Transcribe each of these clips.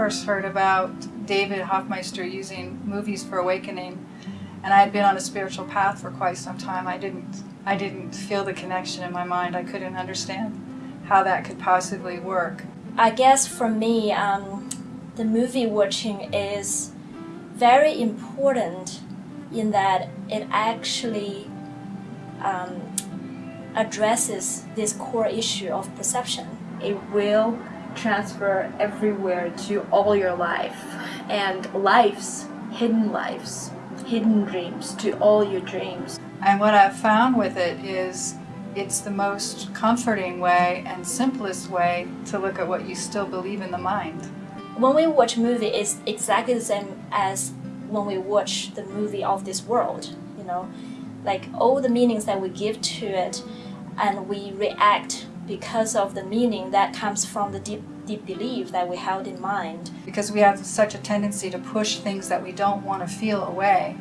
first heard about David Hoffmeister using movies for awakening, and I had been on a spiritual path for quite some time, I didn't, I didn't feel the connection in my mind. I couldn't understand how that could possibly work. I guess for me, um, the movie watching is very important in that it actually um, addresses this core issue of perception. It will transfer everywhere to all your life and lives, hidden lives, hidden dreams to all your dreams. And what I've found with it is it's the most comforting way and simplest way to look at what you still believe in the mind. When we watch movie, it's exactly the same as when we watch the movie of this world, you know, like all the meanings that we give to it and we react because of the meaning that comes from the deep, deep belief that we held in mind. Because we have such a tendency to push things that we don't want to feel away.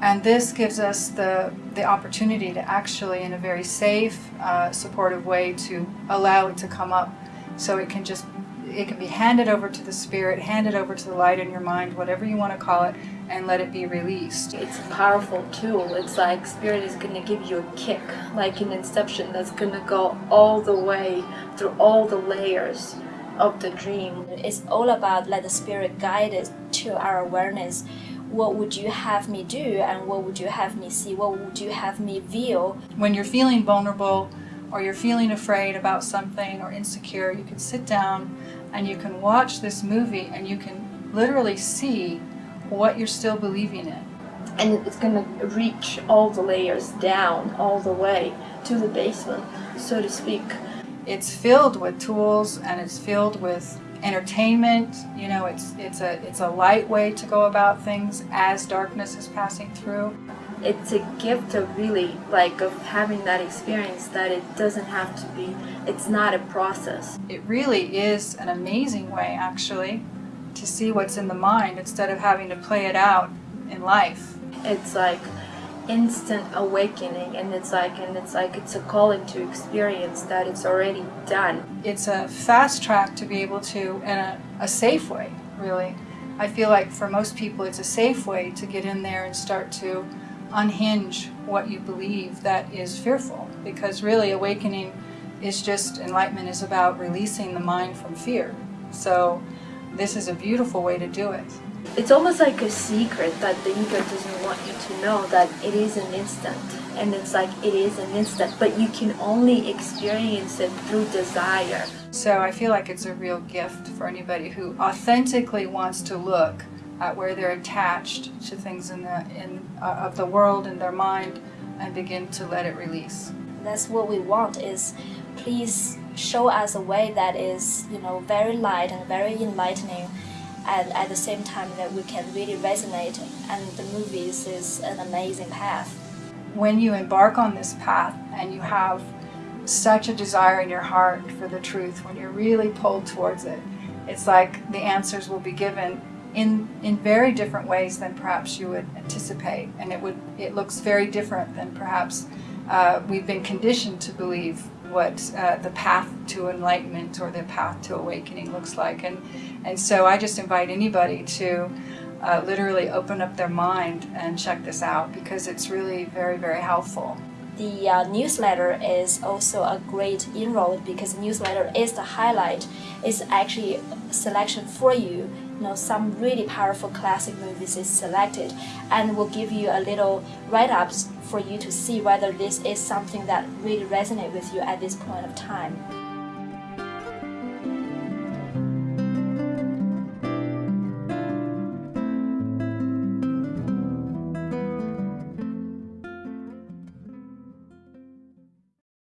And this gives us the, the opportunity to actually, in a very safe, uh, supportive way, to allow it to come up so it can just it can be handed over to the spirit, handed over to the light in your mind, whatever you want to call it, and let it be released. It's a powerful tool. It's like spirit is going to give you a kick, like an Inception, that's going to go all the way through all the layers of the dream. It's all about let the spirit guide it to our awareness. What would you have me do and what would you have me see? What would you have me feel? When you're feeling vulnerable or you're feeling afraid about something or insecure, you can sit down and you can watch this movie and you can literally see what you're still believing in. And it's going to reach all the layers down, all the way to the basement, so to speak. It's filled with tools and it's filled with entertainment. You know, it's, it's, a, it's a light way to go about things as darkness is passing through it's a gift of really like of having that experience that it doesn't have to be it's not a process. It really is an amazing way actually to see what's in the mind instead of having to play it out in life. It's like instant awakening and it's like and it's like it's a calling to experience that it's already done. It's a fast track to be able to and a, a safe way really. I feel like for most people it's a safe way to get in there and start to unhinge what you believe that is fearful because really awakening is just enlightenment is about releasing the mind from fear. So this is a beautiful way to do it. It's almost like a secret that the ego doesn't want you to know that it is an instant and it's like it is an instant but you can only experience it through desire. So I feel like it's a real gift for anybody who authentically wants to look at where they're attached to things in the in uh, of the world in their mind and begin to let it release. That's what we want is please show us a way that is you know very light and very enlightening and at the same time that we can really resonate and the movies is an amazing path. When you embark on this path and you have such a desire in your heart for the truth, when you're really pulled towards it, it's like the answers will be given in, in very different ways than perhaps you would anticipate. And it, would, it looks very different than perhaps uh, we've been conditioned to believe what uh, the path to enlightenment or the path to awakening looks like. And, and so I just invite anybody to uh, literally open up their mind and check this out because it's really very, very helpful. The uh, newsletter is also a great inroad because the newsletter is the highlight. It's actually a selection for you know, some really powerful classic movies is selected and will give you a little write-ups for you to see whether this is something that really resonates with you at this point of time.